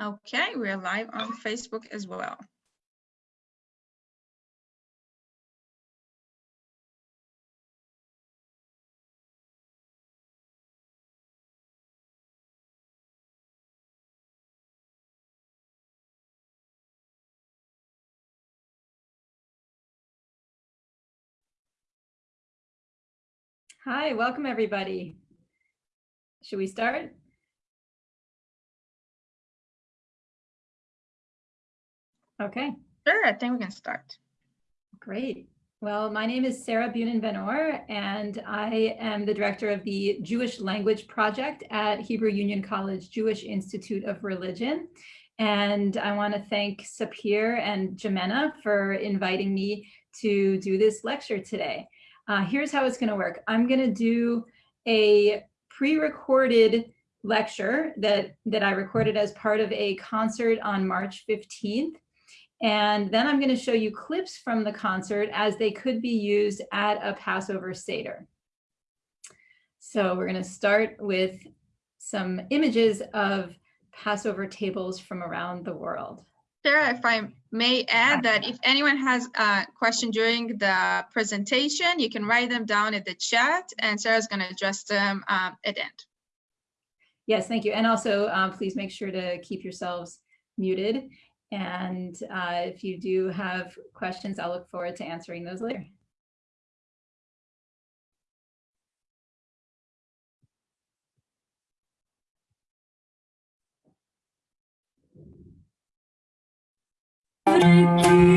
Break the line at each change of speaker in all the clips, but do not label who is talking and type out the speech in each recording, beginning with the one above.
Okay, we're live on Facebook as well.
Hi, welcome everybody. Should we start? Okay,
Sure, I think we can start.
great. Well, my name is Sarah Bunin Benor, and I am the director of the Jewish Language Project at Hebrew Union College Jewish Institute of Religion. And I want to thank Sapir and Jimena for inviting me to do this lecture today. Uh, here's how it's going to work. I'm going to do a pre-recorded lecture that, that I recorded as part of a concert on March 15th. And then I'm going to show you clips from the concert as they could be used at a Passover Seder. So we're going to start with some images of Passover tables from around the world.
Sarah, if I may add that if anyone has a question during the presentation, you can write them down in the chat and Sarah's going to address them um, at the end.
Yes, thank you. And also, um, please make sure to keep yourselves muted. And uh, if you do have questions, I'll look forward to answering those later.
Bordos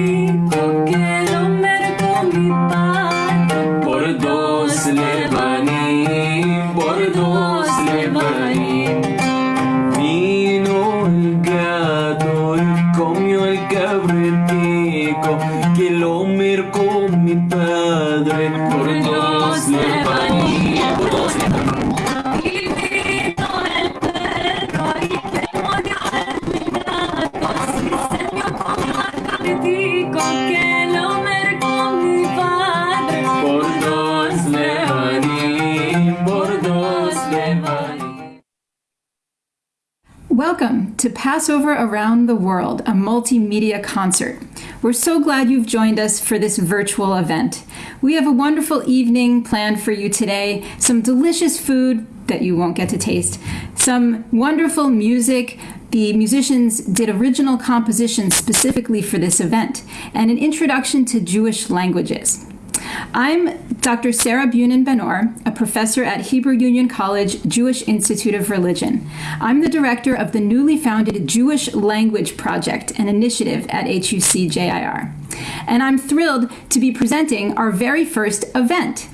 to Passover Around the World, a multimedia concert. We're so glad you've joined us for this virtual event. We have a wonderful evening planned for you today, some delicious food that you won't get to taste, some wonderful music. The musicians did original compositions specifically for this event, and an introduction to Jewish languages. I'm Dr. Sarah Bunin Benor, a professor at Hebrew Union College Jewish Institute of Religion. I'm the director of the newly founded Jewish Language Project, an initiative at HUC JIR. And I'm thrilled to be presenting our very first event.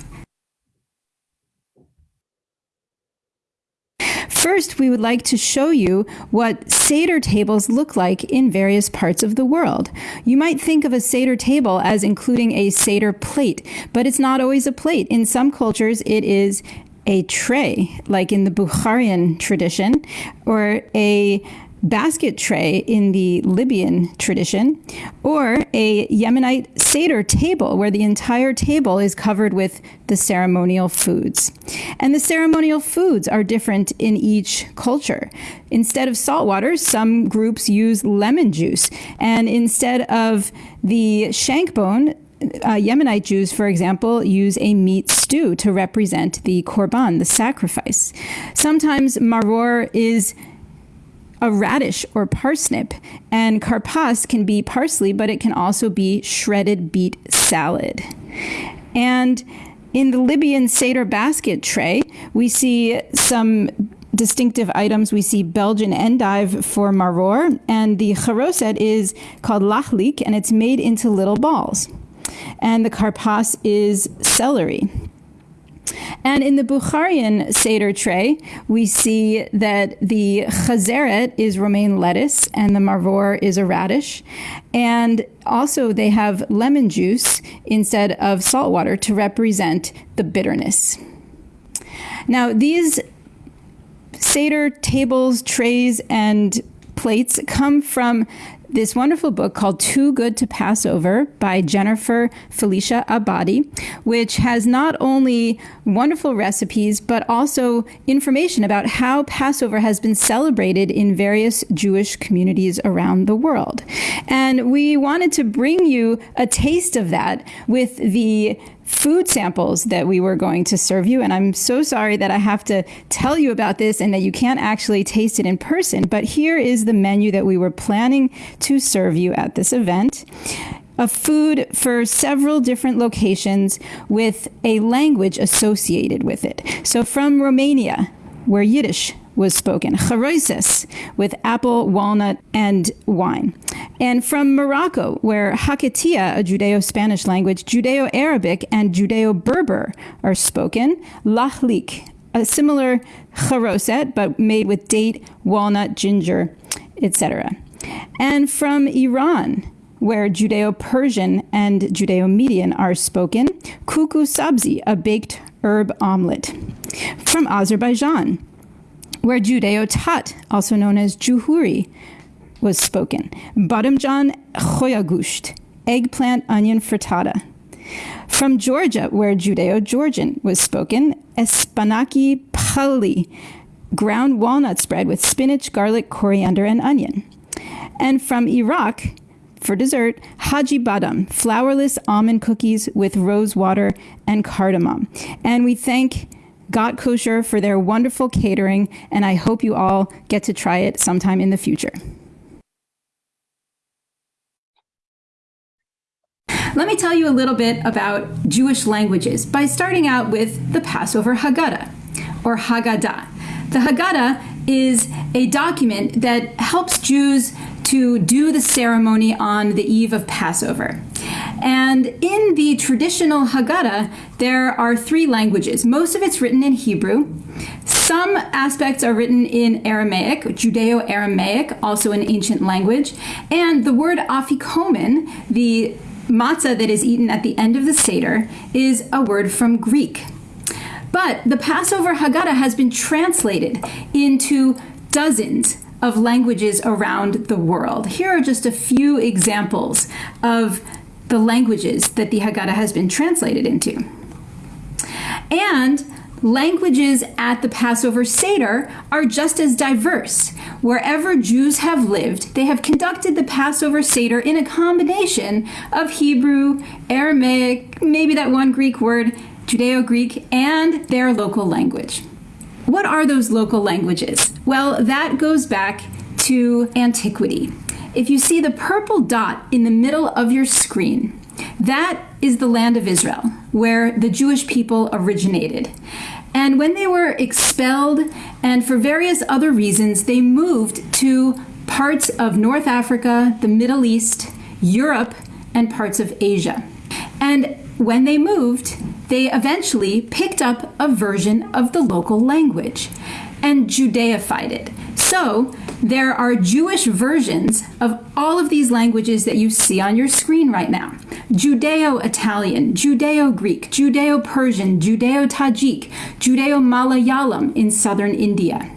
First, we would like to show you what Seder tables look like in various parts of the world. You might think of a Seder table as including a Seder plate, but it's not always a plate. In some cultures, it is a tray, like in the Bukharian tradition, or a basket tray in the Libyan tradition, or a Yemenite Seder table where the entire table is covered with the ceremonial foods. And the ceremonial foods are different in each culture. Instead of salt water, some groups use lemon juice. And instead of the shank bone, uh, Yemenite Jews, for example, use a meat stew to represent the korban, the sacrifice. Sometimes maror is a radish or parsnip, and karpas can be parsley, but it can also be shredded beet salad. And in the Libyan Seder basket tray, we see some distinctive items. We see Belgian endive for maror, and the charoset is called lachlik, and it's made into little balls. And the karpas is celery. And in the Bukharian Seder tray, we see that the chazeret is romaine lettuce and the maror is a radish. And also they have lemon juice instead of salt water to represent the bitterness. Now, these Seder tables, trays, and plates come from this wonderful book called Too Good to Pass Over by Jennifer Felicia Abadi, which has not only wonderful recipes, but also information about how Passover has been celebrated in various Jewish communities around the world. And we wanted to bring you a taste of that with the food samples that we were going to serve you. And I'm so sorry that I have to tell you about this and that you can't actually taste it in person. But here is the menu that we were planning to serve you at this event. A food for several different locations with a language associated with it. So from Romania, where Yiddish was spoken, charoises, with apple, walnut, and wine. And from Morocco, where Haketia, a Judeo Spanish language, Judeo Arabic, and Judeo Berber are spoken, lahlik, a similar charoset, but made with date, walnut, ginger, etc. And from Iran, where Judeo Persian and Judeo Median are spoken, kuku sabzi, a baked herb omelet. From Azerbaijan, where Judeo Tat, also known as Juhuri, was spoken. Badamjan choyagusht, eggplant onion frittata. From Georgia, where Judeo Georgian was spoken, espanaki pali, ground walnut spread with spinach, garlic, coriander, and onion. And from Iraq, for dessert, Haji Badam, flourless almond cookies with rose water and cardamom. And we thank Got Kosher for their wonderful catering, and I hope you all get to try it sometime in the future. Let me tell you a little bit about Jewish languages by starting out with the Passover Haggadah, or Haggadah. The Haggadah is a document that helps Jews to do the ceremony on the eve of Passover. And in the traditional Haggadah, there are three languages. Most of it's written in Hebrew. Some aspects are written in Aramaic, Judeo Aramaic, also an ancient language. And the word afikomen, the matzah that is eaten at the end of the Seder, is a word from Greek. But the Passover Haggadah has been translated into dozens of languages around the world. Here are just a few examples of the languages that the Haggadah has been translated into. And languages at the Passover Seder are just as diverse. Wherever Jews have lived, they have conducted the Passover Seder in a combination of Hebrew, Aramaic, maybe that one Greek word, Judeo Greek, and their local language. What are those local languages? Well, that goes back to antiquity. If you see the purple dot in the middle of your screen, that is the land of Israel, where the Jewish people originated. And when they were expelled, and for various other reasons, they moved to parts of North Africa, the Middle East, Europe, and parts of Asia. And when they moved, they eventually picked up a version of the local language and Judaified it. So there are Jewish versions of all of these languages that you see on your screen right now. Judeo-Italian, Judeo-Greek, Judeo-Persian, Judeo-Tajik, Judeo-Malayalam in southern India.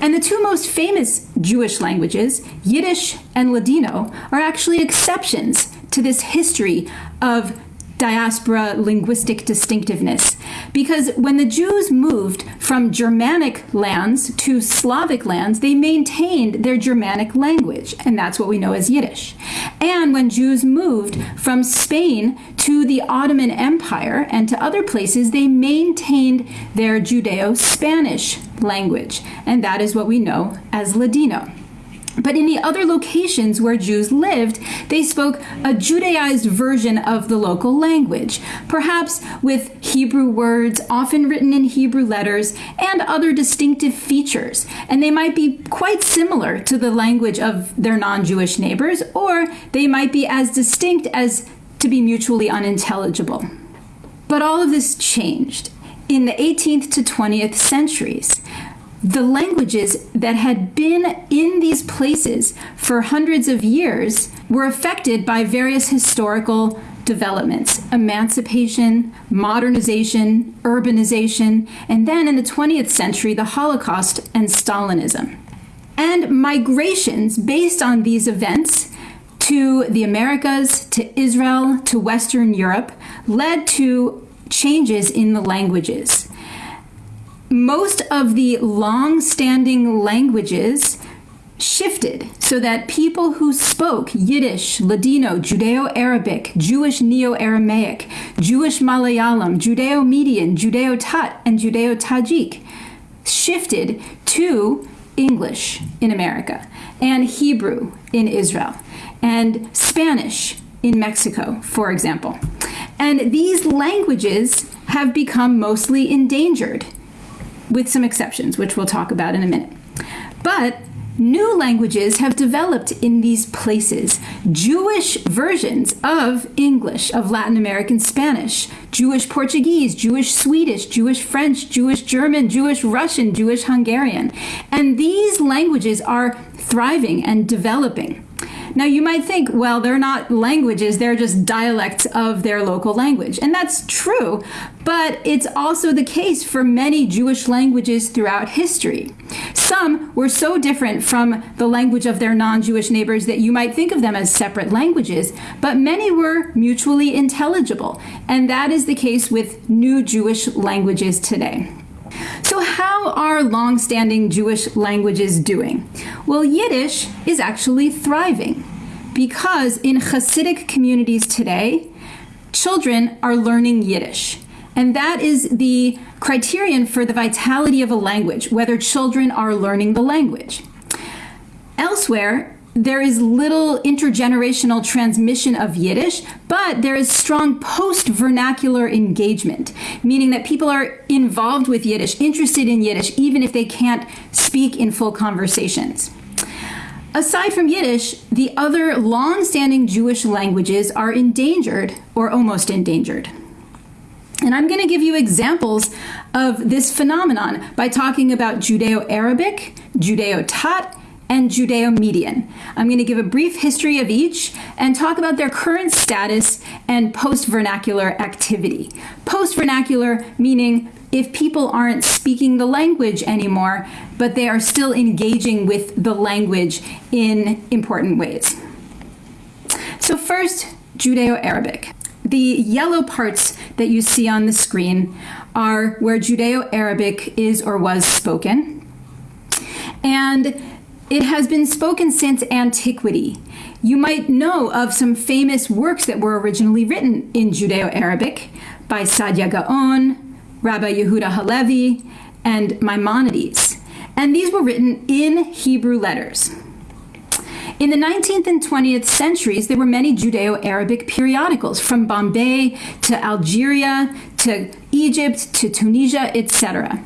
And the two most famous Jewish languages, Yiddish and Ladino, are actually exceptions to this history of diaspora linguistic distinctiveness. Because when the Jews moved from Germanic lands to Slavic lands, they maintained their Germanic language, and that's what we know as Yiddish. And when Jews moved from Spain to the Ottoman Empire and to other places, they maintained their Judeo Spanish language, and that is what we know as Ladino. But in the other locations where Jews lived, they spoke a Judaized version of the local language, perhaps with Hebrew words, often written in Hebrew letters, and other distinctive features. And they might be quite similar to the language of their non Jewish neighbors, or they might be as distinct as to be mutually unintelligible. But all of this changed in the 18th to 20th centuries the languages that had been in these places for hundreds of years were affected by various historical developments emancipation, modernization, urbanization, and then in the 20th century, the Holocaust and Stalinism. And migrations based on these events to the Americas, to Israel, to Western Europe led to changes in the languages. Most of the long standing languages shifted so that people who spoke Yiddish, Ladino, Judeo Arabic, Jewish Neo Aramaic, Jewish Malayalam, Judeo Median, Judeo Tat, and Judeo Tajik shifted to English in America and Hebrew in Israel and Spanish in Mexico, for example. And these languages have become mostly endangered, with some exceptions, which we'll talk about in a minute. But New languages have developed in these places. Jewish versions of English, of Latin American Spanish, Jewish Portuguese, Jewish Swedish, Jewish French, Jewish German, Jewish Russian, Jewish Hungarian. And these languages are thriving and developing. Now, you might think, well, they're not languages, they're just dialects of their local language. And that's true, but it's also the case for many Jewish languages throughout history. Some were so different from the language of their non Jewish neighbors that you might think of them as separate languages, but many were mutually intelligible. And that is the case with new Jewish languages today. So, how are long-standing Jewish languages doing? Well, Yiddish is actually thriving because in Hasidic communities today, children are learning Yiddish. And that is the criterion for the vitality of a language, whether children are learning the language. Elsewhere, there is little intergenerational transmission of Yiddish, but there is strong post vernacular engagement, meaning that people are involved with Yiddish, interested in Yiddish, even if they can't speak in full conversations. Aside from Yiddish, the other long standing Jewish languages are endangered or almost endangered. And I'm going to give you examples of this phenomenon by talking about Judeo Arabic, Judeo Tat, and Judeo Median. I'm going to give a brief history of each and talk about their current status and post vernacular activity. Post vernacular meaning if people aren't speaking the language anymore, but they are still engaging with the language in important ways. So, first, Judeo Arabic. The yellow parts that you see on the screen are where Judeo Arabic is or was spoken. And it has been spoken since antiquity. You might know of some famous works that were originally written in Judeo Arabic by Saadia Gaon, Rabbi Yehuda Halevi, and Maimonides. And these were written in Hebrew letters. In the 19th and 20th centuries, there were many Judeo Arabic periodicals from Bombay to Algeria to Egypt to Tunisia, etc.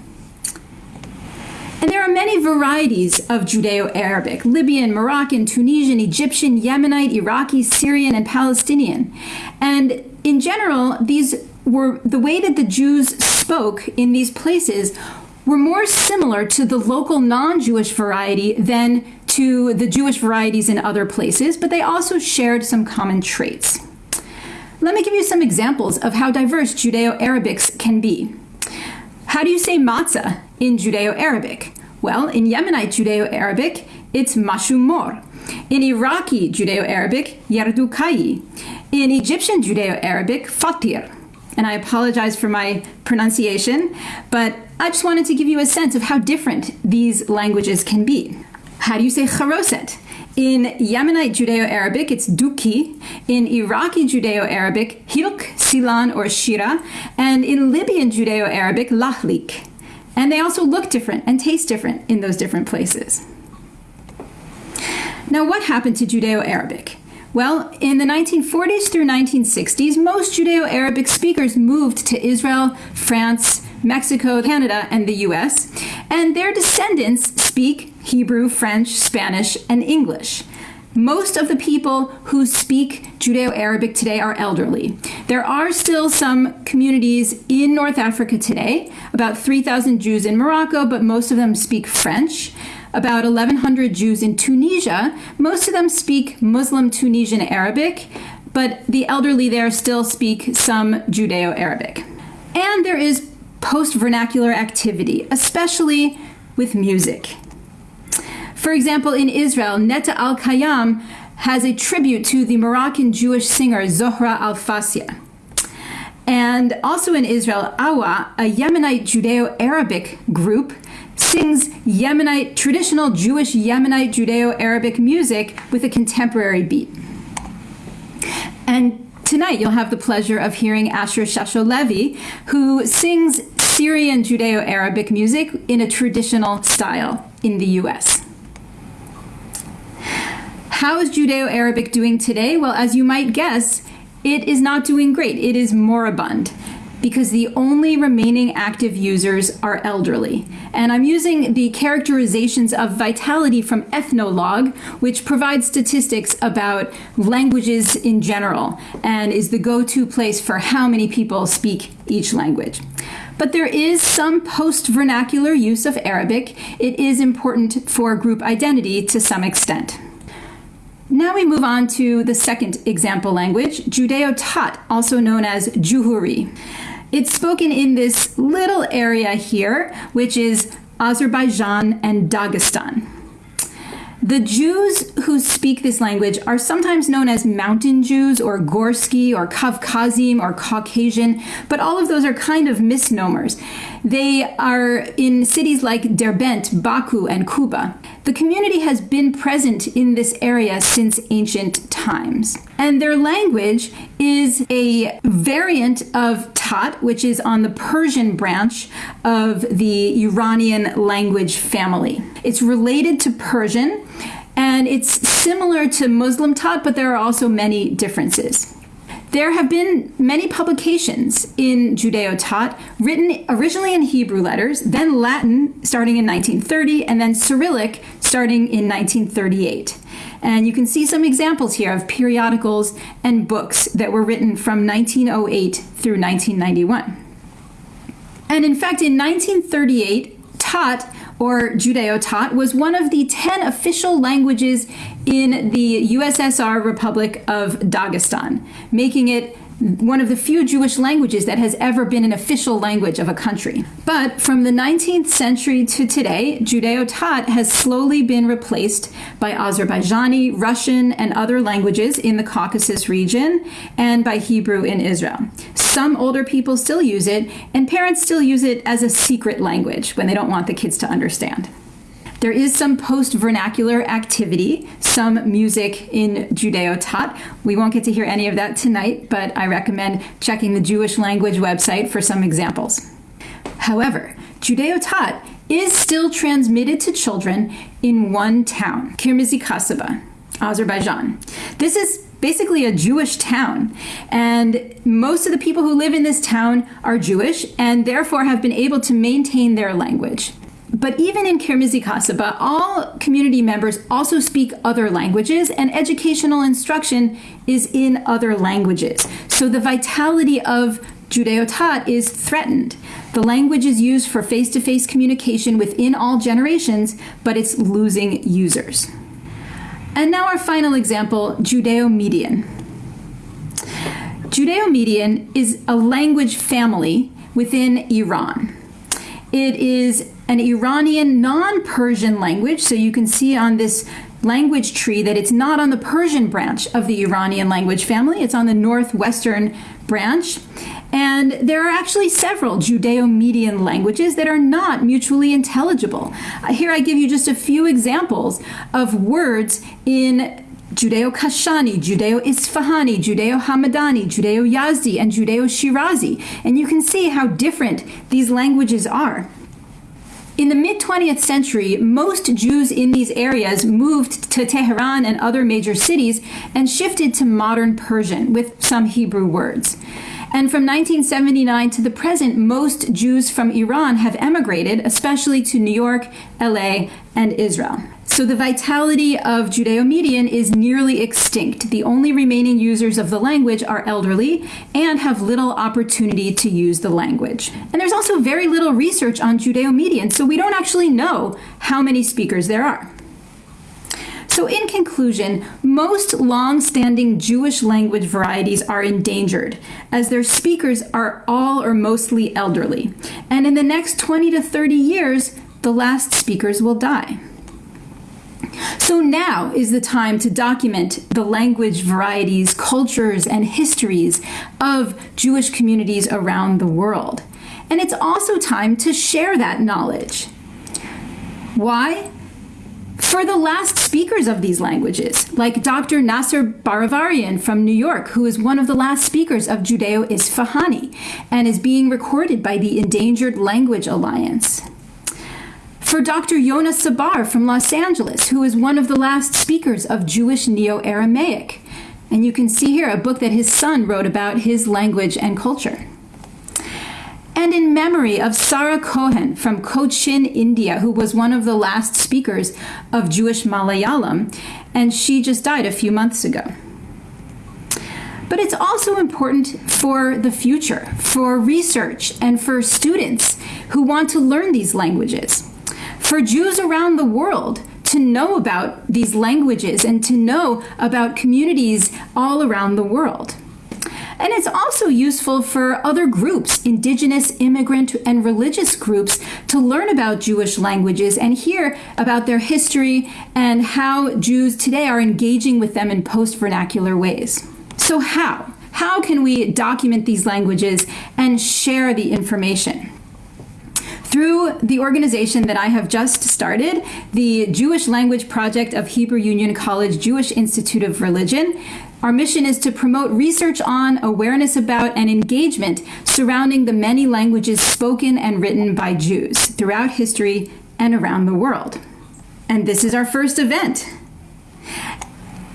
And there are many varieties of Judeo Arabic Libyan, Moroccan, Tunisian, Egyptian, Yemenite, Iraqi, Syrian, and Palestinian. And in general, these were the way that the Jews spoke in these places were more similar to the local non Jewish variety than to the Jewish varieties in other places, but they also shared some common traits. Let me give you some examples of how diverse Judeo Arabics can be. How do you say matzah in Judeo Arabic? Well, in Yemenite Judeo Arabic, it's mashumor. In Iraqi Judeo Arabic, yardukai. In Egyptian Judeo Arabic, fatir. And I apologize for my pronunciation, but I just wanted to give you a sense of how different these languages can be. How do you say charoset? In Yemenite Judeo Arabic, it's duki. In Iraqi Judeo Arabic, hilk, silan, or shira. And in Libyan Judeo Arabic, lahlik. And they also look different and taste different in those different places. Now, what happened to Judeo Arabic? Well, in the 1940s through 1960s, most Judeo Arabic speakers moved to Israel, France, Mexico, Canada, and the US, and their descendants speak Hebrew, French, Spanish, and English. Most of the people who speak Judeo Arabic today are elderly. There are still some communities in North Africa today, about 3,000 Jews in Morocco, but most of them speak French. About 1,100 Jews in Tunisia. Most of them speak Muslim Tunisian Arabic, but the elderly there still speak some Judeo Arabic. And there is post vernacular activity, especially with music. For example, in Israel, Neta Elkayam has a tribute to the Moroccan Jewish singer Zohra Al Fassia. And also in Israel, Awa, a Yemenite Judeo Arabic group, sings Yemenite, traditional Jewish Yemenite Judeo Arabic music with a contemporary beat. And tonight you'll have the pleasure of hearing Asher Shasho-Levi, who sings Syrian Judeo Arabic music in a traditional style in the US. How is Judeo Arabic doing today? Well, as you might guess, it is not doing great. It is moribund because the only remaining active users are elderly. And I'm using the characterizations of vitality from Ethnologue, which provides statistics about languages in general and is the go to place for how many people speak each language. But there is some post vernacular use of Arabic. It is important for group identity to some extent. Now we move on to the second example language, Judeo Tat, also known as Juhuri. It's spoken in this little area here, which is Azerbaijan and Dagestan. The Jews who speak this language are sometimes known as Mountain Jews or Gorsky or Kavkazim or Caucasian, but all of those are kind of misnomers. They are in cities like Derbent, Baku, and Kuba. The community has been present in this area since ancient times. And their language is a variant of Tat, which is on the Persian branch of the Iranian language family. It's related to Persian and it's similar to Muslim Tat, but there are also many differences. There have been many publications in Judeo Tat written originally in Hebrew letters, then Latin starting in 1930, and then Cyrillic starting in 1938. And you can see some examples here of periodicals and books that were written from 1908 through 1991. And in fact, in 1938, Tat or Judeo Tat was one of the 10 official languages in the USSR Republic of Dagestan, making it one of the few Jewish languages that has ever been an official language of a country. But from the 19th century to today, Judeo Tat has slowly been replaced by Azerbaijani, Russian, and other languages in the Caucasus region, and by Hebrew in Israel. Some older people still use it, and parents still use it as a secret language when they don't want the kids to understand. There is some post vernacular activity, some music in Judeo Tat. We won't get to hear any of that tonight, but I recommend checking the Jewish language website for some examples. However, Judeo Tat is still transmitted to children in one town, Kirmizi Kasaba, Azerbaijan. This is basically a Jewish town. And most of the people who live in this town are Jewish and therefore have been able to maintain their language. But even in Kirmizi Kasaba, all community members also speak other languages, and educational instruction is in other languages. So the vitality of Judeo Tat is threatened. The language is used for face to face communication within all generations, but it's losing users. And now our final example Judeo Median. Judeo Median is a language family within Iran. It is an Iranian non Persian language. So you can see on this language tree that it's not on the Persian branch of the Iranian language family, it's on the northwestern branch. And there are actually several Judeo Median languages that are not mutually intelligible. Uh, here I give you just a few examples of words in Judeo Kashani, Judeo Isfahani, Judeo Hamadani, Judeo Yazdi, and Judeo Shirazi. And you can see how different these languages are. In the mid 20th century, most Jews in these areas moved to Tehran and other major cities and shifted to modern Persian with some Hebrew words. And from 1979 to the present, most Jews from Iran have emigrated, especially to New York, LA, and Israel. So the vitality of Judeo-Median is nearly extinct. The only remaining users of the language are elderly and have little opportunity to use the language. And there's also very little research on Judeo-Median, so we don't actually know how many speakers there are. So, in conclusion, most long standing Jewish language varieties are endangered, as their speakers are all or mostly elderly. And in the next 20 to 30 years, the last speakers will die. So now is the time to document the language varieties, cultures, and histories of Jewish communities around the world. And it's also time to share that knowledge. Why? For the last speakers of these languages, like Dr. Nasser Baravarian from New York, who is one of the last speakers of Judeo Isfahani and is being recorded by the Endangered Language Alliance. For Dr. Yona Sabar from Los Angeles, who is one of the last speakers of Jewish Neo Aramaic. And you can see here a book that his son wrote about his language and culture and in memory of Sarah Cohen from Cochin, India, who was one of the last speakers of Jewish Malayalam, and she just died a few months ago. But it's also important for the future, for research, and for students who want to learn these languages. For Jews around the world to know about these languages and to know about communities all around the world. And it's also useful for other groups, indigenous, immigrant, and religious groups, to learn about Jewish languages and hear about their history and how Jews today are engaging with them in post vernacular ways. So, how? How can we document these languages and share the information? Through the organization that I have just started, the Jewish Language Project of Hebrew Union College Jewish Institute of Religion, our mission is to promote research on, awareness about, and engagement surrounding the many languages spoken and written by Jews throughout history and around the world. And this is our first event.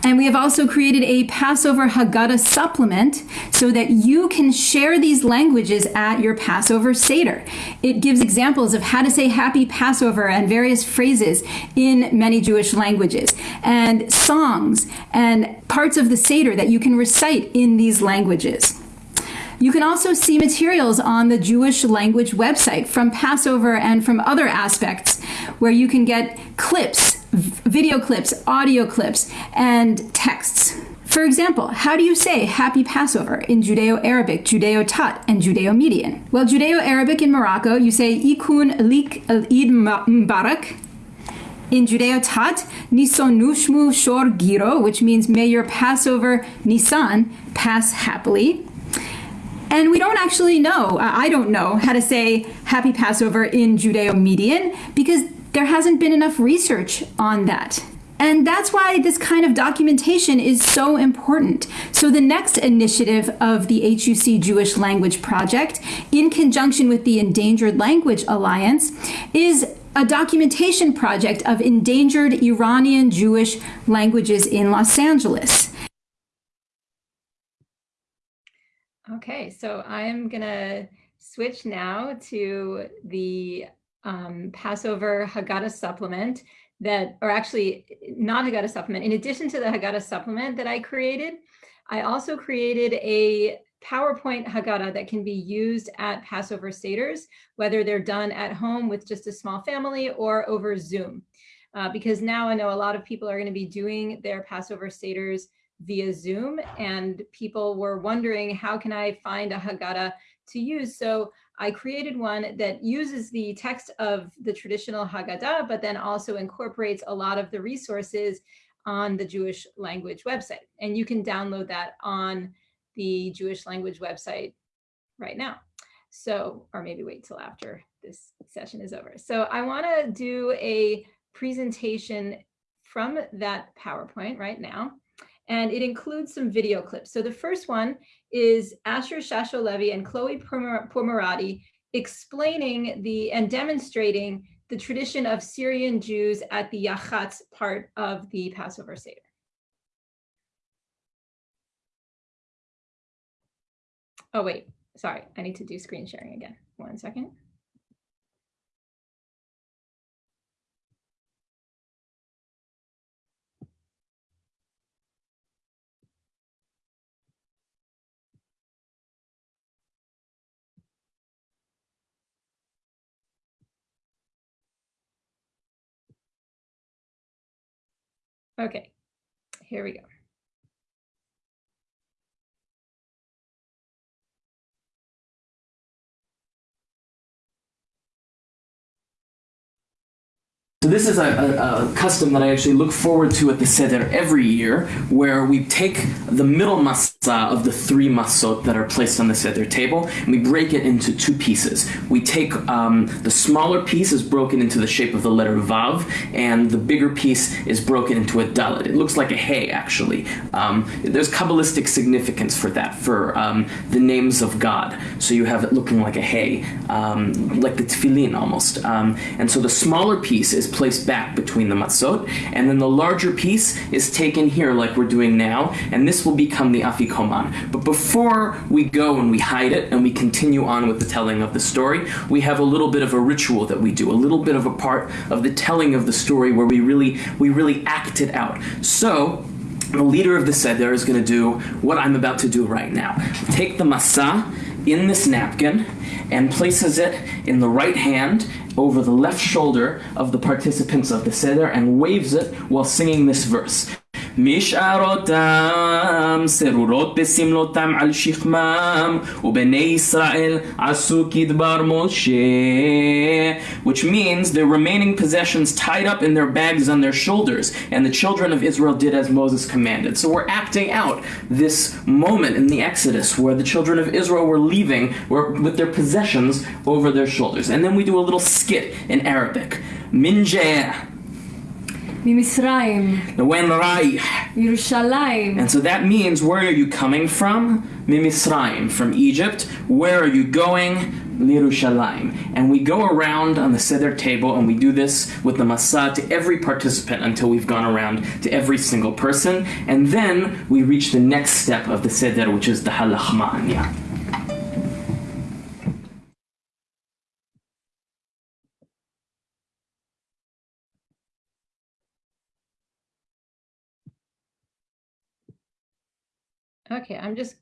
And we have also created a Passover Haggadah supplement so that you can share these languages at your Passover Seder. It gives examples of how to say happy Passover and various phrases in many Jewish languages, and songs and parts of the Seder that you can recite in these languages. You can also see materials on the Jewish language website from Passover and from other aspects where you can get clips video clips, audio clips, and texts. For example, how do you say Happy Passover in Judeo Arabic, Judeo Tat, and Judeo Median? Well, Judeo Arabic in Morocco, you say Ikun Lik al Eid Mubarak. In Judeo Tat, Nison Nushmu Shor Giro, which means may your Passover Nisan pass happily. And we don't actually know, uh, I don't know how to say Happy Passover in Judeo Median because there hasn't been enough research on that. And that's why this kind of documentation is so important. So, the next initiative of the HUC Jewish Language Project, in conjunction with the Endangered Language Alliance, is a documentation project of endangered Iranian Jewish languages in Los Angeles.
Okay, so I'm going to switch now to the um, Passover Haggadah supplement that, or actually not Haggadah supplement. In addition to the Haggadah supplement that I created, I also created a PowerPoint Haggadah that can be used at Passover Seders, whether they're done at home with just a small family or over Zoom. Uh, because now I know a lot of people are going to be doing their Passover Seders via Zoom, and people were wondering, how can I find a Haggadah to use? So I created one that uses the text of the traditional Haggadah, but then also incorporates a lot of the resources on the Jewish language website. And you can download that on the Jewish language website right now. So, or maybe wait till after this session is over. So I wanna do a presentation from that PowerPoint right now and it includes some video clips. So the first one is Asher Shasho-Levi and Chloe Pourmoradi explaining the and demonstrating the tradition of Syrian Jews at the Yachatz part of the Passover Seder. Oh, wait, sorry, I need to do screen sharing again. One second. Okay, here we go.
So this is a, a, a, custom that I actually look forward to at the Seder every year, where we take the middle masa of the three masot that are placed on the Seder table, and we break it into two pieces. We take um, the smaller piece is broken into the shape of the letter Vav, and the bigger piece is broken into a dalet. It looks like a hay, actually. Um, there's Kabbalistic significance for that, for um, the names of God. So you have it looking like a hay, um, like the tefillin almost. Um, and so the smaller piece is placed back between the matzot, and then the larger piece is taken here like we're doing now, and this will become the afikoman. But before we go and we hide it and we continue on with the telling of the story, we have a little bit of a ritual that we do, a little bit of a part of the telling of the story where we really we really act it out. So the leader of the seder is going to do what I'm about to do right now. Take the masa in this napkin and places it in the right hand over the left shoulder of the participants of the Seder and waves it while singing this verse. משארותם סרורות בסמלותם על שכמם ובני ישראל עשו כדבר משה which means the remaining possessions tied up in their bags on their shoulders and the children of Israel did as Moses commanded. So we're acting out this moment in the Exodus where the children of Israel were leaving with their possessions over their shoulders. And then we do a little skit in Arabic. Minjeh
ממצרים.
Noenrai. Yerushalayim. And so that means where are you coming from? Mimisraim, from Egypt. Where are you going? Lirushalayim. And we go around on the Seder table and we do this with the masa to every participant until we've gone around to every single person. And then we reach the next step of the Seder, which is the Ha Lachma Anya.
Okay, I'm just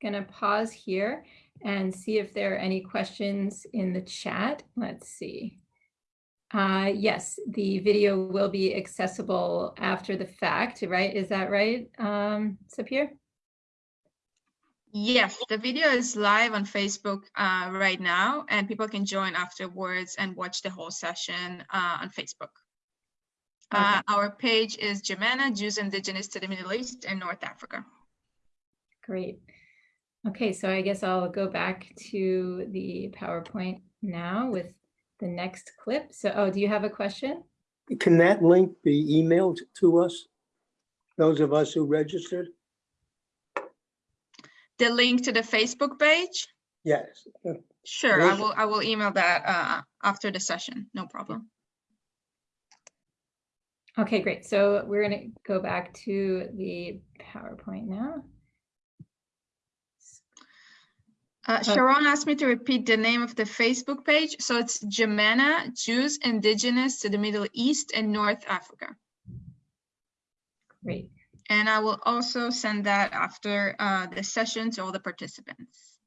going to pause here and see if there are any questions in the chat. Let's see. Uh, yes, the video will be accessible after the fact, right? Is that right, um, Sapir?
Yes, the video is live on Facebook uh, right now, and people can join afterwards and watch the whole session uh, on Facebook. Okay. Uh, our page is JIMENA, Jews Indigenous to the Middle East and North Africa.
Great. Okay, so I guess I'll go back to the PowerPoint now with the next clip. So, oh, do you have a question?
Can that link be emailed to us? Those of us who registered?
The link to the Facebook page?
Yes.
Sure, I will, I will email that uh, after the session, no problem.
Okay, great. So we're going to go back to the PowerPoint now.
Uh, Sharon asked me to repeat the name of the Facebook page. So it's JIMENA, Jews Indigenous to the Middle East and North Africa.
Great.
And I will also send that after uh, the session to all the participants.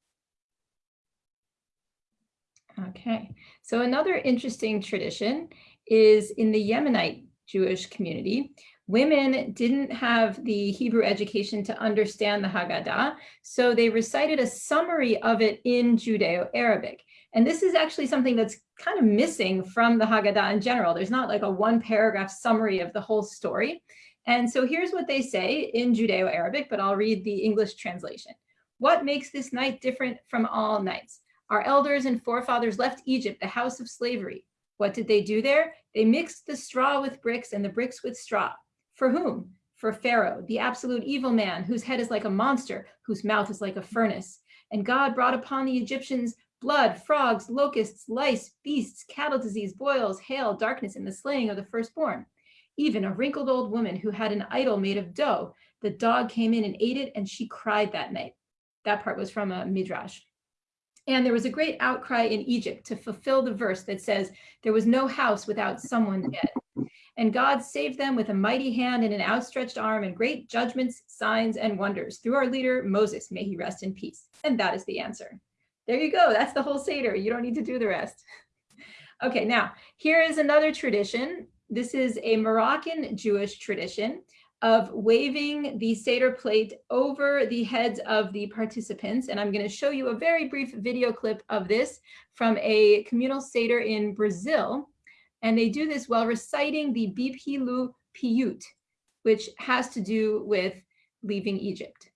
Okay, so another interesting tradition is in the Yemenite Jewish community, Women didn't have the Hebrew education to understand the Haggadah, so they recited a summary of it in Judeo-Arabic. And this is actually something that's kind of missing from the Haggadah in general. There's not like a one paragraph summary of the whole story. And so here's what they say in Judeo-Arabic, but I'll read the English translation. What makes this night different from all nights? Our elders and forefathers left Egypt, the house of slavery. What did they do there? They mixed the straw with bricks and the bricks with straw. For whom? For Pharaoh, the absolute evil man, whose head is like a monster, whose mouth is like a furnace. And God brought upon the Egyptians blood, frogs, locusts, lice, beasts, cattle disease, boils, hail, darkness, and the slaying of the firstborn. Even a wrinkled old woman who had an idol made of dough, the dog came in and ate it, and she cried that night. That part was from a midrash. And there was a great outcry in Egypt to fulfill the verse that says, there was no house without someone dead. And God saved them with a mighty hand and an outstretched arm and great judgments, signs, and wonders through our leader, Moses. May he rest in peace. And that is the answer. There you go. That's the whole Seder. You don't need to do the rest. Okay, now here is another tradition. This is a Moroccan Jewish tradition of waving the Seder plate over the heads of the participants. And I'm going to show you a very brief video clip of this from a communal Seder in Brazil And they do this while reciting the Bibhilu Piyut, which has to do with leaving Egypt.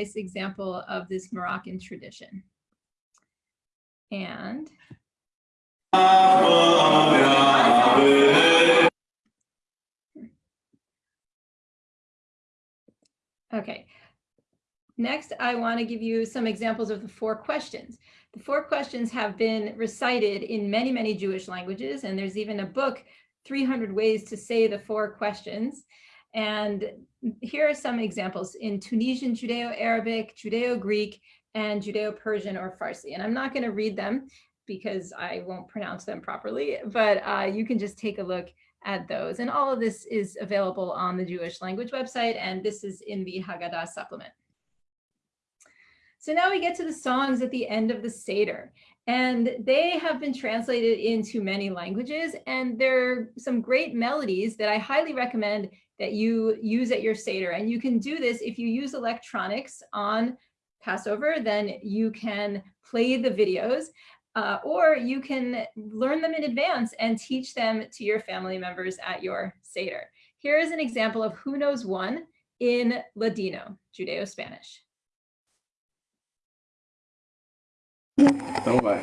Nice example of this Moroccan tradition. And okay. Next, I want to give you some examples of the four questions. The four questions have been recited in many, many Jewish languages, and there's even a book, 300 Ways to Say the Four Questions. And here are some examples in Tunisian Judeo-Arabic, Judeo-Greek, and Judeo-Persian or Farsi. And I'm not going to read them because I won't pronounce them properly, but uh, you can just take a look at those. And all of this is available on the Jewish language website, and this is in the Haggadah supplement. So now we get to the songs at the end of the Seder. And they have been translated into many languages. And there are some great melodies that I highly recommend that you use at your Seder. And you can do this if you use electronics on Passover, then you can play the videos. Uh, or you can learn them in advance and teach them to your family members at your Seder. Here is an example of Who Knows One in Ladino, Judeo-Spanish.
Então vai.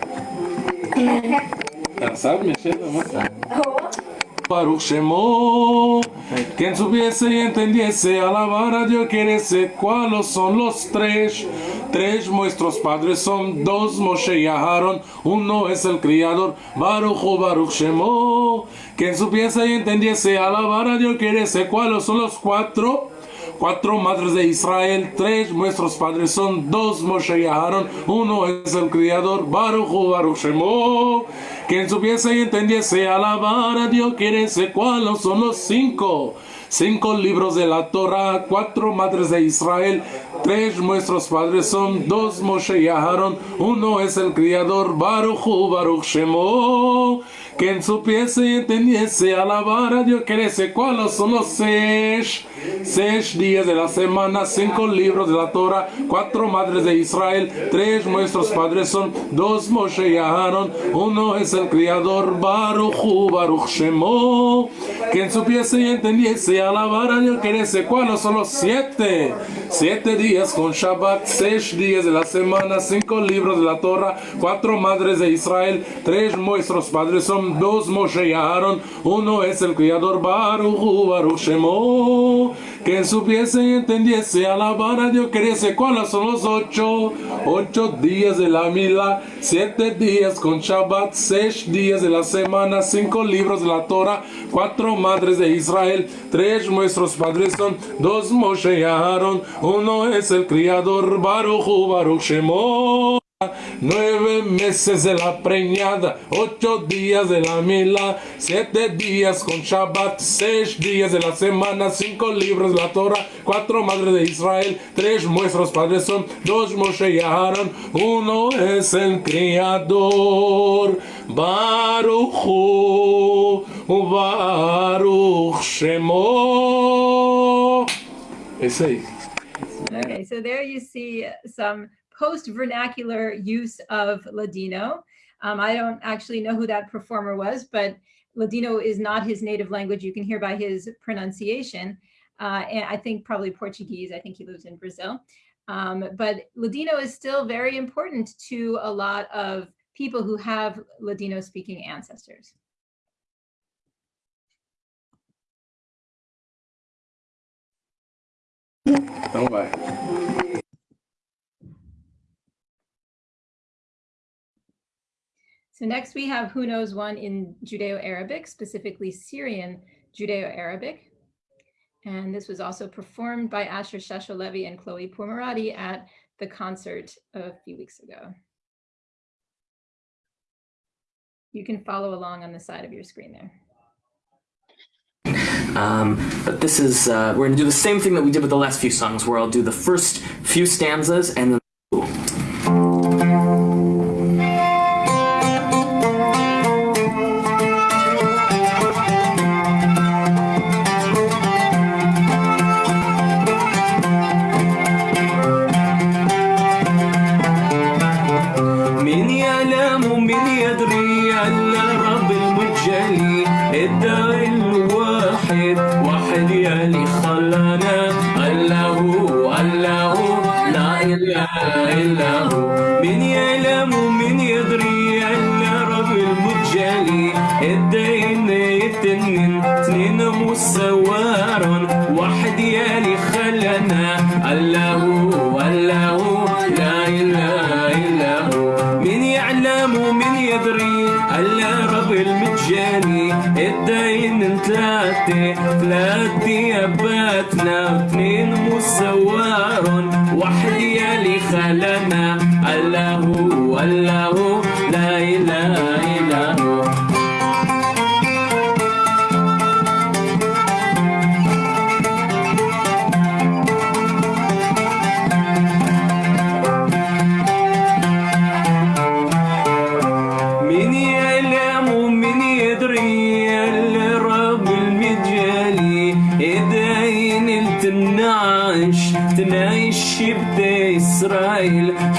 Já sabe na música? Baruch Shemo, quien supiese y entendiese, alabar a Dios querese, cuáles son los tres. Tres nuestros padres son dos, Moshe y uno es el criador, Baruch hu Baruch Shemo. Quien supiese y entendiese, alabar a Dios querese, cuáles son los cuatro. Cuatro madres de Israel, tres nuestros padres son dos, Moshe y uno es el criador, Baruch Baruch Shemo. Quien supiese y entendiese, alabar a Dios, querese, cuáles son los cinco. Cinco libros de la Torah, cuatro madres de Israel, tres nuestros padres son, dos Moshe y uno es el criador, Baruch Baruch Shemo. Quien supiese y entendiese, alabar a Dios, querese, cuáles son los seis. Seis días de la semana, cinco libros de la Torah, cuatro madres de Israel, tres nuestros padres son, dos Moshe y Aarón, uno es el criador, Baruch hu Baruch Shemo. Quien supiese y entendiese, alabar a Dios, querese, cuáles son los siete. Siete días con Shabbat, seis días de la semana, cinco libros de la Torah, cuatro madres de Israel, tres nuestros padres son, dos Moshe y Aarón, uno es el criador, Baruch hu Baruch Shemo. Quien supiese y entendiese, alabar a Dios, querese, cuáles son los ocho. Ocho días de la mila, siete días con Shabbat, seis días de la semana, cinco libros de la Torah, cuatro madres de Israel, tres nuestros padres son, dos Moshe y Aarón, uno es el criador, Baruch Baruch Shemo. Nueve meses de la preñada, ocho días de la mila, siete días con Shabbat, seis días de la semana, cinco libros de la Torah, cuatro madres de Israel, tres nuestros padres son, dos Moshe y Aarón, uno es el criador, Baruch hu, Baruch Shemo. Esse aí.
Okay, so there you see some post-vernacular use of Ladino. Um, I don't actually know who that performer was, but Ladino is not his native language. You can hear by his pronunciation. Uh, and I think probably Portuguese. I think he lives in Brazil. Um, but Ladino is still very important to a lot of people who have Ladino speaking ancestors.
Então vai.
So next we have Who Knows One in Judeo-Arabic, specifically Syrian Judeo-Arabic. And this was also performed by Asher Shasho-Levi and Chloe Pourmarati at the concert a few weeks ago. You can follow along on the side of your screen there.
Um, but this is, uh, we're gonna do the same thing that we did with the last few songs, where I'll do the first few stanzas and then.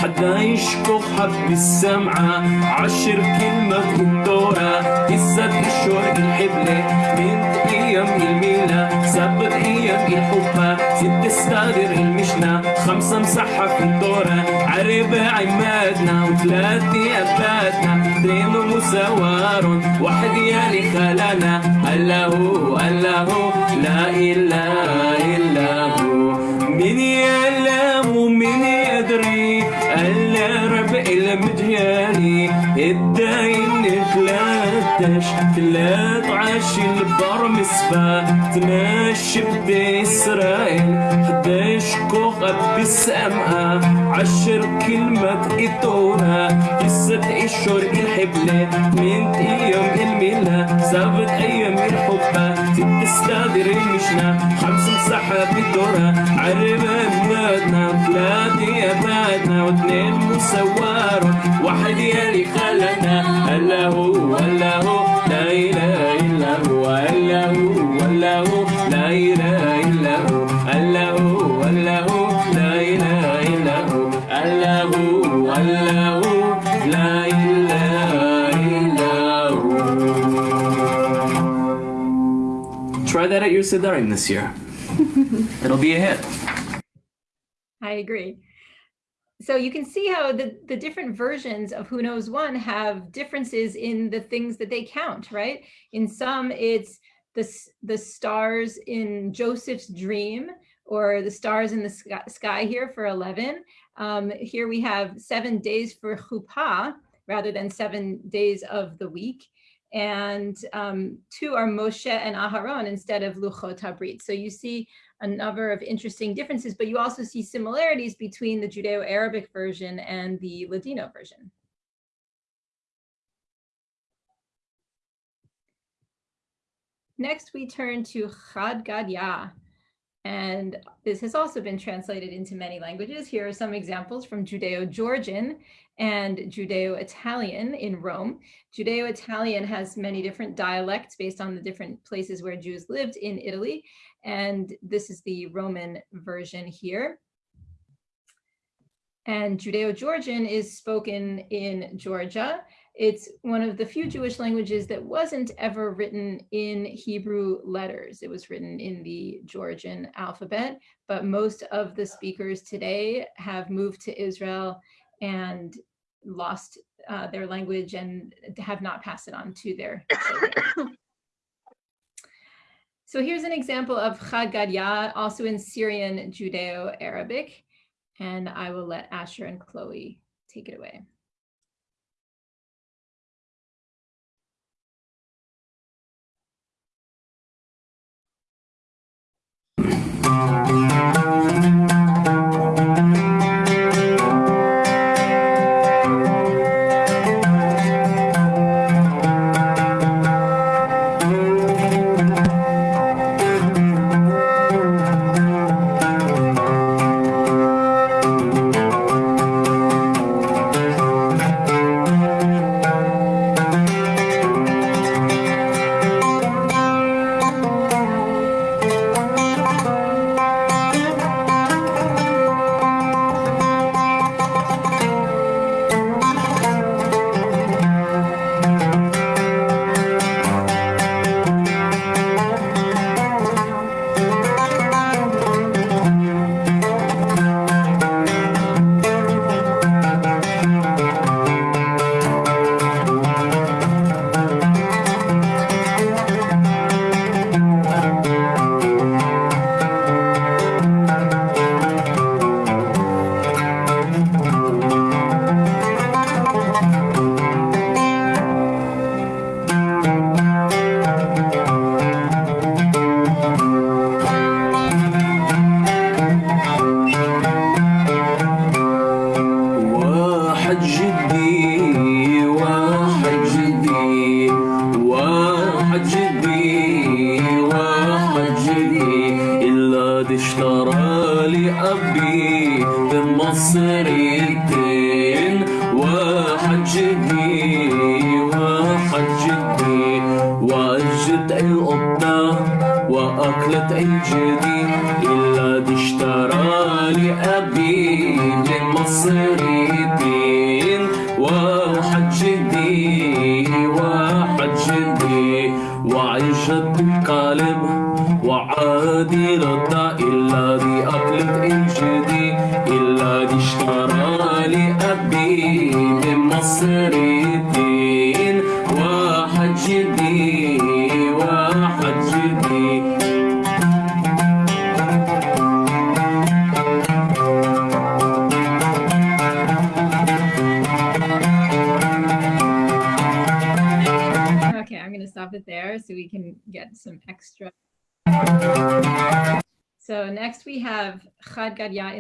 حدا يشكو حب السمعة عشر كلمة الدورة. قصة الشهر الحبلة. من أيام الميلة. سبت أيام الحبة. ست استادر المشنة. خمسة مسحة في الدورة. عربة عمادنا وثلاثة أباتنا اثنين مساوار واحد يلي خلانا الله الله لا إله إلا هو. تحتاج ثلاث تعاشي البر مسفا تمشي بإسرائيل إسرائيل حداش كوخة بالسماء عشر كلمة إدونا يسد إشهر الحبلة. من أيام الملا سابت أيام الحبة. تستدير المشنة خمس مساحة بالدورة عربة بلادنا ثلاثة بعدنا واثنين مسوارة واحد يالي خلنا إلا هو إلا هو لا إله إلا هو إلا هو إلا هو لا إله إلا هو إلا هو إلا هو لا إله إلا هو إلا هو إلا هو لا إله إلا هو
Try that at your Sedarim this year. It'll be a hit.
I agree. So you can see how the, the different versions of Who Knows One have differences in the things that they count, right? In some, it's the, the stars in Joseph's dream or the stars in the sky, here for 11. Um, here we have seven days for Chuppah rather than seven days of the week. And um, two are Moshe and Aharon instead of Luchot Habrit. So you see a number of interesting differences, but you also see similarities between the Judeo-Arabic version and the Ladino version. Next, we turn to Chad Gadya. And this has also been translated into many languages. Here are some examples from Judeo-Georgian and Judeo-Italian in Rome. Judeo-Italian has many different dialects based on the different places where Jews lived in Italy. And this is the Roman version here. And Judeo-Georgian is spoken in Georgia. It's one of the few Jewish languages that wasn't ever written in Hebrew letters. It was written in the Georgian alphabet, but most of the speakers today have moved to Israel and lost uh, their language and have not passed it on to their children. So here's an example of Chad also in Syrian Judeo-Arabic, and I will let Asher and Chloe take it away.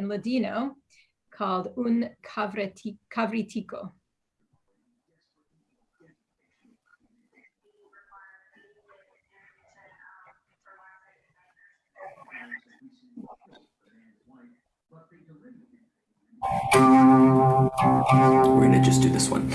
Ladino called Un Cavritico.
We're gonna just do this one.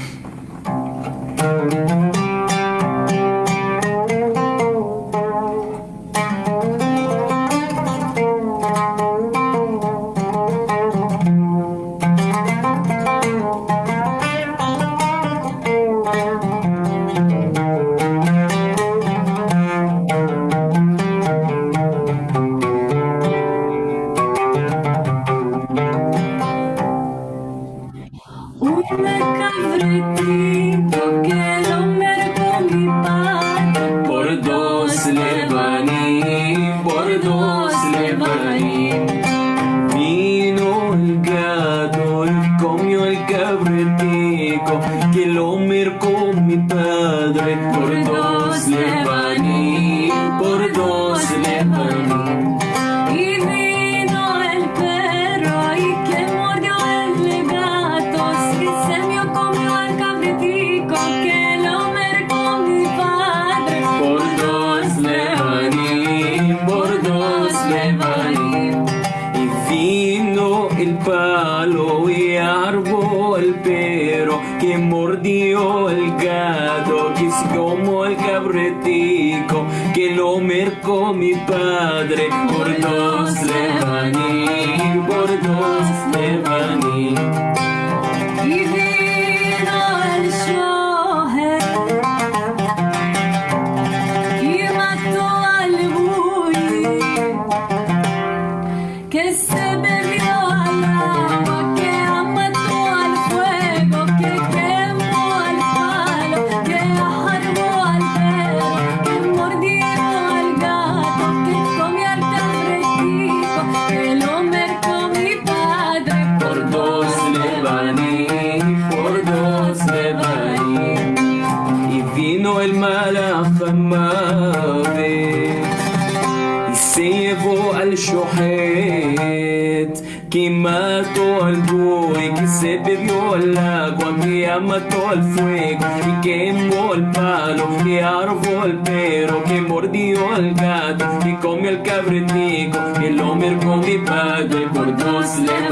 не коврити. y
quemó
el palo, que árbol pero que mordió al gato, que comió el cabretico, que lo mercó mi padre por dos
le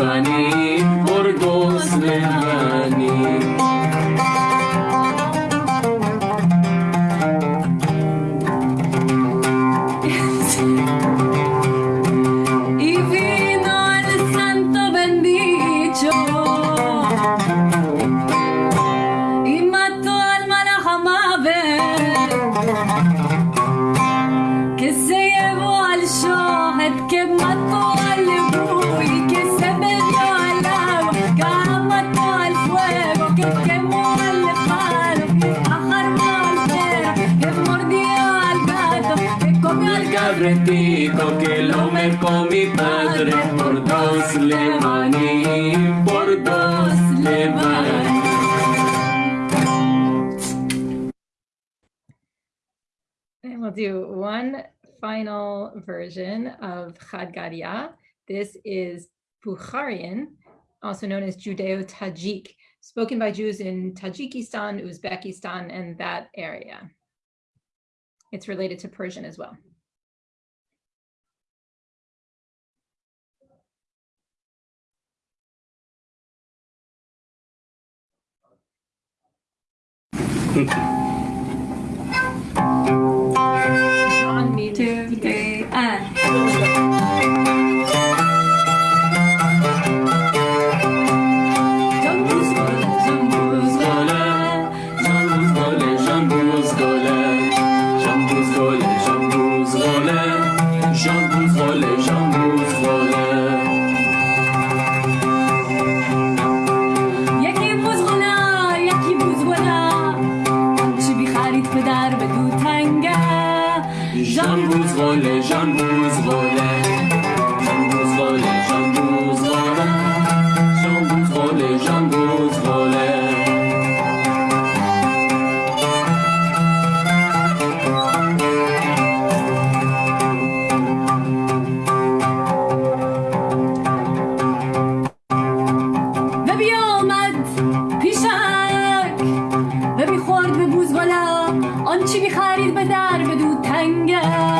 version of Chag This is Bukharian, also known as Judeo-Tajik, spoken by Jews in Tajikistan, Uzbekistan, and that area.
It's related to Persian as well.
and. Jambuz anger.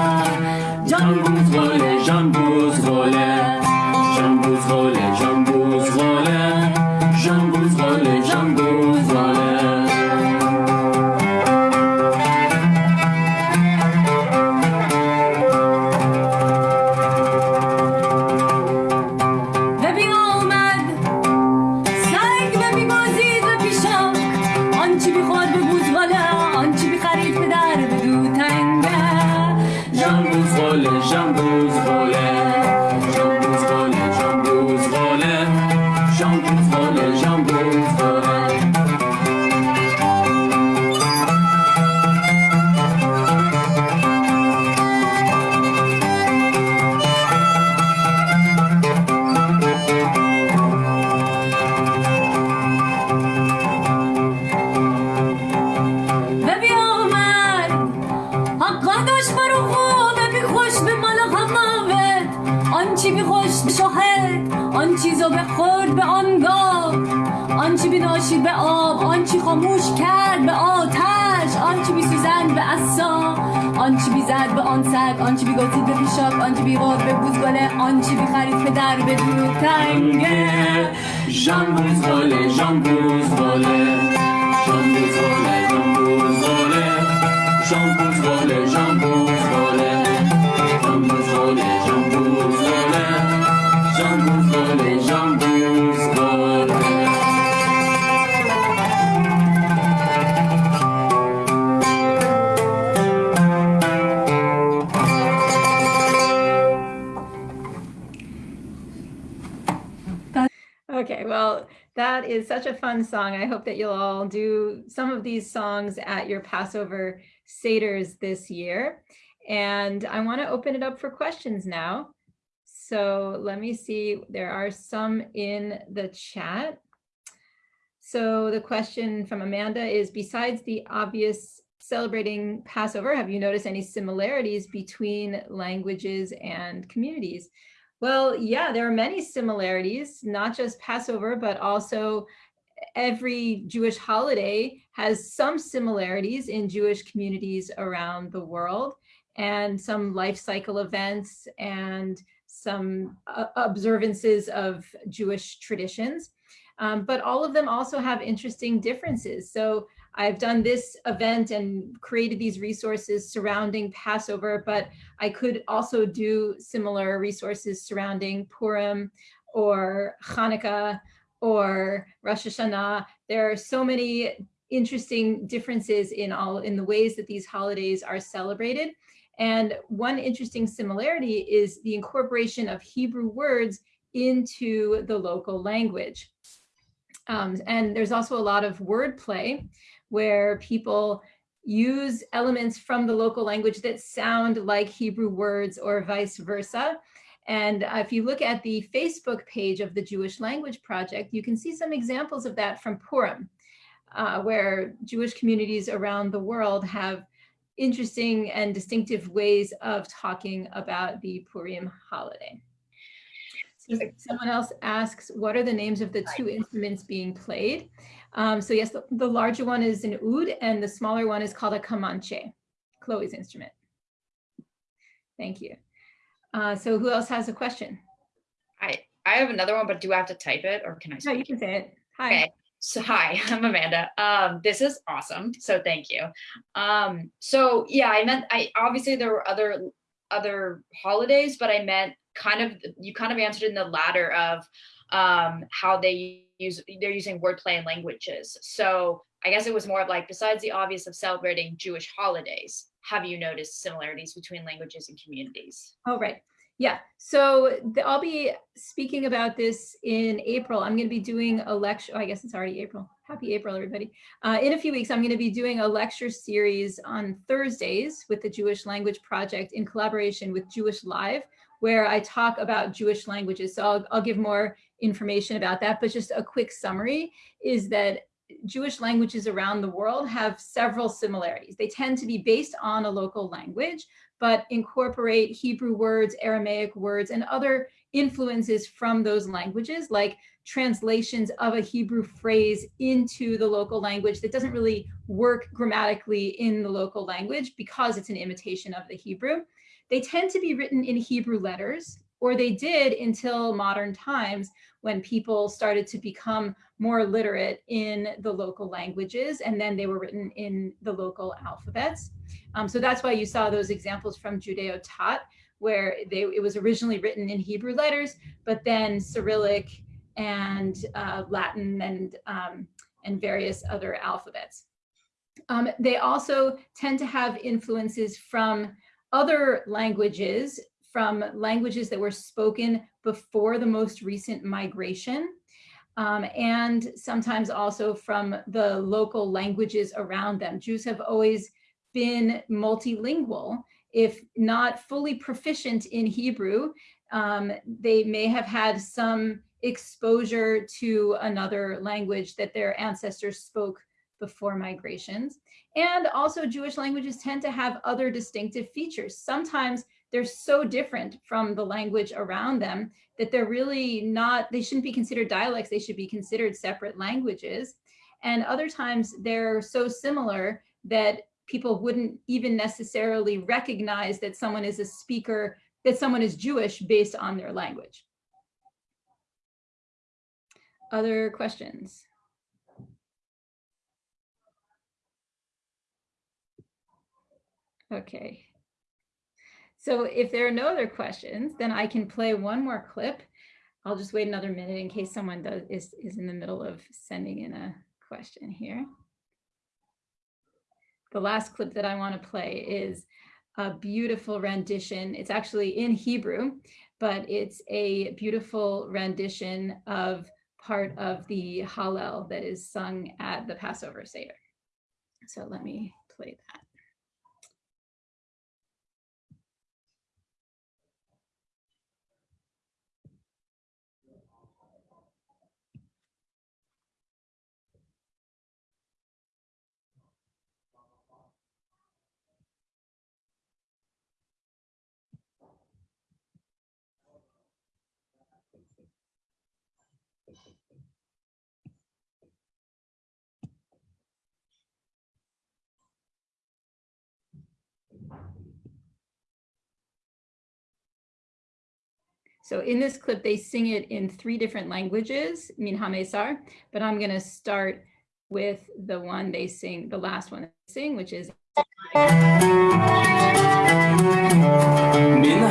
آنچه بیخرید که در به دور تنگه؟
جنبوز باله جنبوز باله جنبوز باله
جنبوز باله جنبوز is such a fun song. I hope that you'll all do some of these songs at your Passover Seder's this year. And I want to open it up for questions now. So let me see, there are some in the chat. So the question from Amanda is, besides the obvious celebrating Passover, have you noticed any similarities between languages and communities? Well, yeah, there are many similarities, not just Passover, but also every Jewish holiday has some similarities in Jewish communities around the world and some life cycle events and some uh, observances of Jewish traditions. Um, but all of them also have interesting differences. So I've done this event and created these resources surrounding Passover, but I could also do similar resources surrounding Purim or Hanukkah or Rosh Hashanah. There are so many interesting differences in all in the ways that these holidays are celebrated. And one interesting similarity is the incorporation of Hebrew words into the local language. Um, and there's also a lot of wordplay where people use elements from the local language that sound like Hebrew words or vice versa. And uh, if you look at the Facebook page of the Jewish Language Project, you can see some examples of that from Purim, uh, where Jewish communities around the world have interesting and distinctive ways of talking about the Purim holiday. So someone else asks, what are the names of the two instruments being played? Um, so yes, the, the larger one is an oud and the smaller one is called a kamanche. Chloe's instrument. Thank you. Uh, so who else has a question?
I I have another one, but do I have to type it or can I?
No, you can say it. Hi.
Okay. So hi, I'm Amanda. Um, this is awesome. So thank you. Um, so yeah, I meant I obviously there were other other holidays, but I meant kind of you kind of answered in the latter of um how they use they're using wordplay and languages. So I guess it was more of like besides the obvious of celebrating Jewish holidays, have you noticed similarities between languages and communities?
Oh, right. Yeah. So the, I'll be speaking about this in April. I'm going to be doing a lecture. Oh, I guess it's already April. Happy April, everybody. Uh, in a few weeks, I'm going to be doing a lecture series on Thursdays with the Jewish Language Project in collaboration with Jewish Live, where I talk about Jewish languages. So I'll, I'll give more information about that. But just a quick summary is that Jewish languages around the world have several similarities. They tend to be based on a local language, but incorporate Hebrew words, Aramaic words, and other influences from those languages, like translations of a Hebrew phrase into the local language that doesn't really work grammatically in the local language because it's an imitation of the Hebrew. They tend to be written in Hebrew letters, or they did until modern times when people started to become more literate in the local languages, and then they were written in the local alphabets. Um, so that's why you saw those examples from Judeo-Tat, where they, it was originally written in Hebrew letters, but then Cyrillic and uh, Latin and, um, and various other alphabets. Um, they also tend to have influences from other languages, from languages that were spoken before the most recent migration, um, and sometimes also from the local languages around them. Jews have always been multilingual, if not fully proficient in Hebrew, um, they may have had some exposure to another language that their ancestors spoke before migrations. And also Jewish languages tend to have other distinctive features. Sometimes they're so different from the language around them that they're really not, they shouldn't be considered dialects, they should be considered separate languages. And other times they're so similar that people wouldn't even necessarily recognize that someone is a speaker, that someone is Jewish based on their language. Other questions? Okay. So if there are no other questions, then I can play one more clip. I'll just wait another minute in case someone does is, is in the middle of sending in a question here. The last clip that I want to play is a beautiful rendition. It's actually in Hebrew, but it's a beautiful rendition of part of the Hallel that is sung at the Passover Seder. So let me play that. So in this clip, they sing it in three different languages, Min HaMesar, but I'm going to start with the one they sing, the last one they sing, which is
من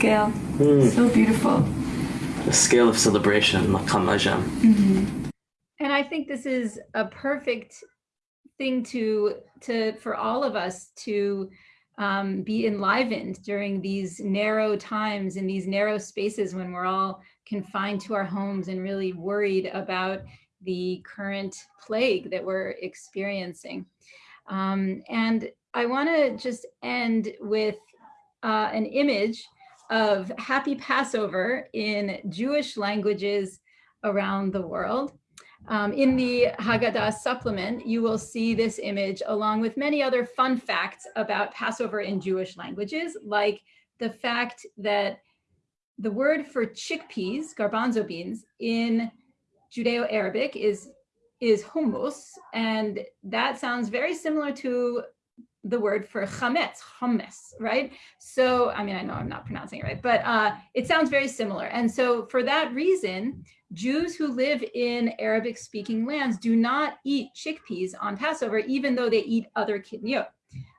scale. So beautiful.
The scale of celebration, Makam Ajam.
And I think this is a perfect thing to to for all of us to um, be enlivened during these narrow times in these narrow spaces when we're all confined to our homes and really worried about the current plague that we're experiencing. Um, and I want to just end with uh, an image of Happy Passover in Jewish languages around the world. Um, in the Haggadah supplement, you will see this image along with many other fun facts about Passover in Jewish languages, like the fact that the word for chickpeas, garbanzo beans, in Judeo-Arabic is, is hummus, and that sounds very similar to the word for chametz, hummus, right? So, I mean, I know I'm not pronouncing it right, but uh, it sounds very similar. And so for that reason, Jews who live in Arabic speaking lands do not eat chickpeas on Passover, even though they eat other kitniyot.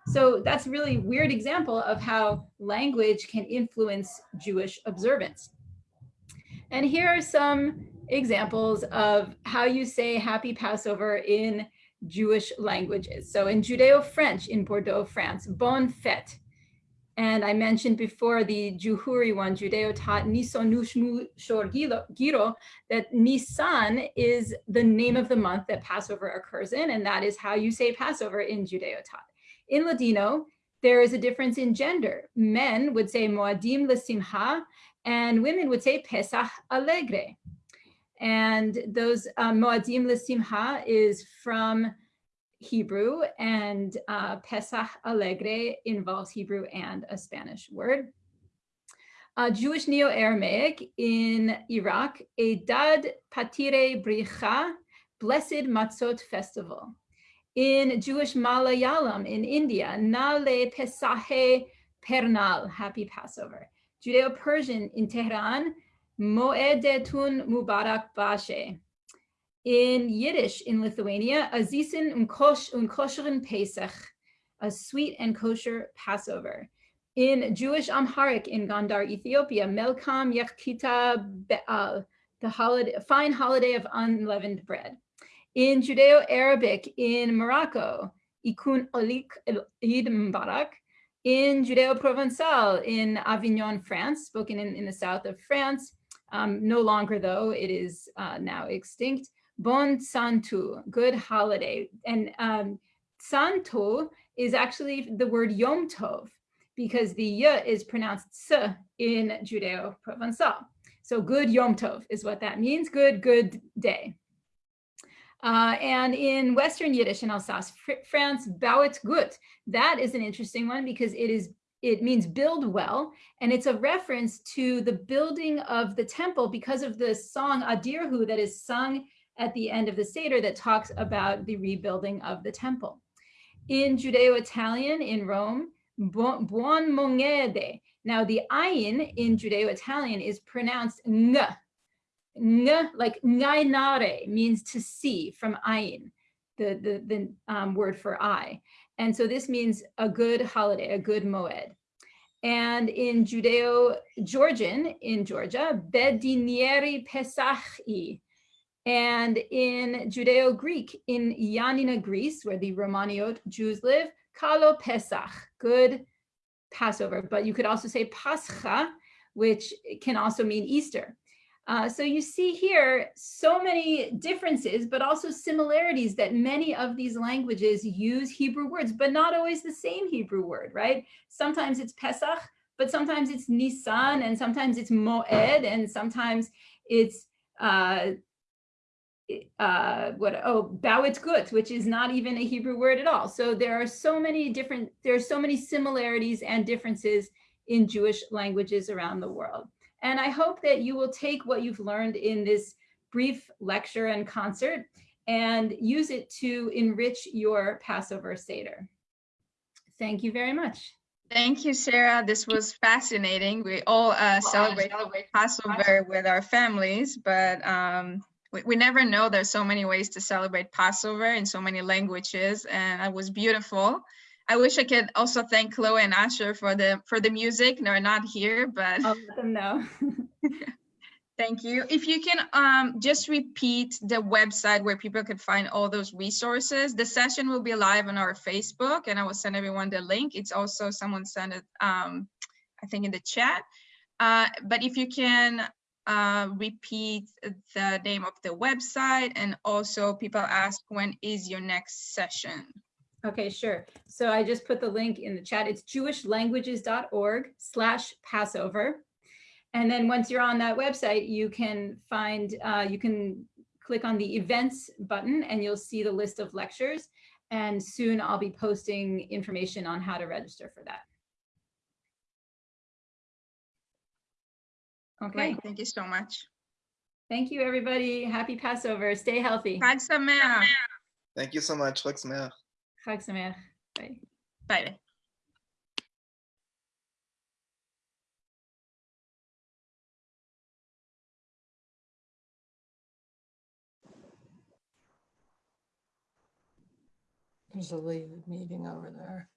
So that's really weird example of how language can influence Jewish observance. And here are some examples of how you say happy Passover in Jewish languages. So in Judeo-French in Bordeaux, France, Bonne Fête. And I mentioned before the Juhuri one, Judeo-Tat Nisonushmu Shor Giro, that Nisan is the name of the month that Passover occurs in, and that is how you say Passover in Judeo-Tat. In Ladino, there is a difference in gender. Men would say Moadim Lesimha, and women would say Pesach Alegre. And those um, Moadim Lesimha is from Hebrew and uh, Pesach Alegre involves Hebrew and a Spanish word. Uh, Jewish Neo-Aramaic in Iraq, Edad Patire Bricha, Blessed Matzot Festival. In Jewish Malayalam in India, Nale Pesahe Pernal, Happy Passover. Judeo-Persian in Tehran, Moedetun Mubarak Bashe. In Yiddish in Lithuania, Azisen und Kosh und kosheren Pesach, a sweet and kosher Passover. In Jewish Amharic in Gondar, Ethiopia, Melkam Yakita Be'al, uh, the holiday, fine holiday of unleavened bread. In Judeo-Arabic in Morocco, Ikun Olik Eid Mubarak. In Judeo-Provençal in Avignon, France, spoken in, in the south of France, um, no longer though, it is uh, now extinct. Bon Santu, good holiday. And um, Santo is actually the word Yom Tov because the y is pronounced s in Judeo-Provençal. So good Yom Tov is what that means, good, good day. Uh, and in Western Yiddish in Alsace, Fr France, Bauet gut. That is an interesting one because it is it means build well, and it's a reference to the building of the temple because of the song Adirhu that is sung at the end of the Seder that talks about the rebuilding of the temple. In Judeo-Italian in Rome, buon mongede. Now the ayin in Judeo-Italian is pronounced ng, ng like ngainare means to see from ayin, the, the, the um, word for eye. And so this means a good holiday, a good moed. And in Judeo-Georgian in Georgia, bedinieri pesachi, And in Judeo-Greek, in Ioannina, Greece, where the Romaniot Jews live, Kalo Pesach, good Passover. But you could also say Pascha, which can also mean Easter. Uh, so you see here so many differences, but also similarities that many of these languages use Hebrew words, but not always the same Hebrew word, right? Sometimes it's Pesach, but sometimes it's Nisan, and sometimes it's Moed, and sometimes it's uh, uh, what, oh, Bawit Gut, which is not even a Hebrew word at all. So there are so many different, there are so many similarities and differences in Jewish languages around the world. And I hope that you will take what you've learned in this brief lecture and concert and use it to enrich your Passover Seder. Thank you very much.
Thank you, Sarah. This was fascinating. We all uh, celebrate Passover with our families, but um, we, we never know there's so many ways to celebrate Passover in so many languages, and it was beautiful. I wish I could also thank Chloe and Asher for the for the music. They're not here, but
I'll let them know.
Thank you. If you can um, just repeat the website where people could find all those resources. The session will be live on our Facebook and I will send everyone the link. It's also someone sent it, um, I think in the chat. Uh, but if you can uh, repeat the name of the website and also people ask when is your next session?
Okay, sure. So I just put the link in the chat. It's jewishlanguages.org slash Passover. And then once you're on that website, you can find, uh, you can click on the events button and you'll see the list of lectures. And soon I'll be posting information on how to register for that. Okay,
Great. Thank you so much.
thank you, everybody. Happy Passover. Stay healthy.
Chag Sameach.
Thank you so much. Chag Sameach.
Chag Sameach. Bye.
Bye.
There's a lead meeting over there.